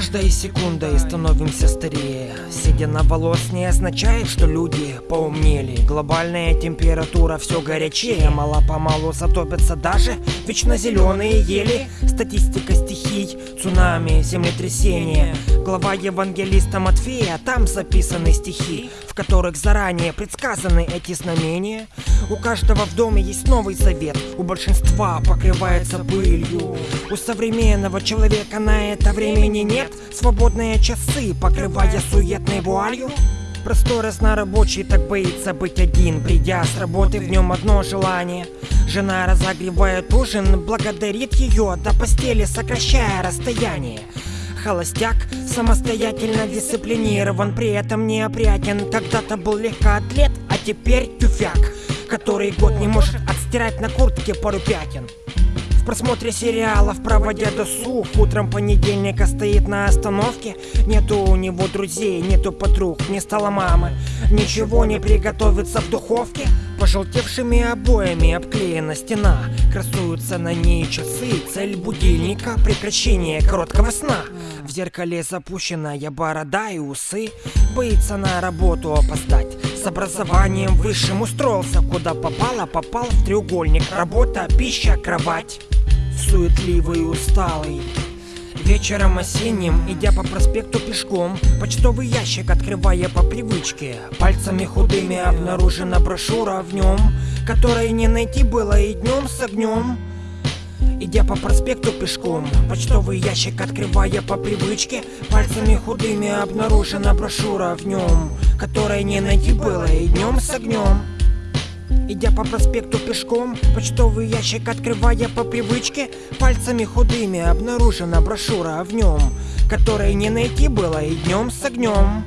каждой секундой становимся старее. Седина волос не означает, что люди поумнели. Глобальная температура все горячее Мало-помалу затопятся даже вечно зеленые ели. Статистика стихий, цунами, землетрясения. Глава евангелиста Матфея, там записаны стихи В которых заранее предсказаны эти знамения. У каждого в доме есть новый завет У большинства покрывается пылью. У современного человека на это времени нет Свободные часы, покрывая суетной вуалью. Простой разнорабочий так боится быть один Придя с работы, в нем одно желание. Жена разогревает ужин, благодарит ее До постели сокращая расстояние. Холостяк самостоятельно дисциплинирован При этом неопрятен Когда-то был легкоатлет, а теперь тюфяк Который год не может отстирать на куртке пару пятен в просмотре сериалов, проводя досуг Утром понедельника стоит на остановке. Нету у него друзей, нету подруг, не стало мамы. Ничего не приготовится в духовке. Пожелтевшими обоями обклеена стена. Красуются на ней часы. Цель будильника – прекращение короткого сна. В зеркале запущенная борода и усы. Боится на работу опоздать с образованием высшим устроился. Куда попало, попал в треугольник. Работа, пища, кровать. Суетливый и усталый. Вечером осенним, идя по проспекту пешком Почтовый ящик открывая по привычке. Пальцами худыми обнаружена брошюра в нем Которой не найти было и днем с огнем Идя по проспекту пешком Почтовый ящик открывая по привычке Пальцами худыми обнаружена брошюра в нем Которой не найти было и днем с огнем Идя по проспекту пешком, почтовый ящик открывая по привычке Пальцами худыми обнаружена брошюра в нем Которой не найти было и днем с огнем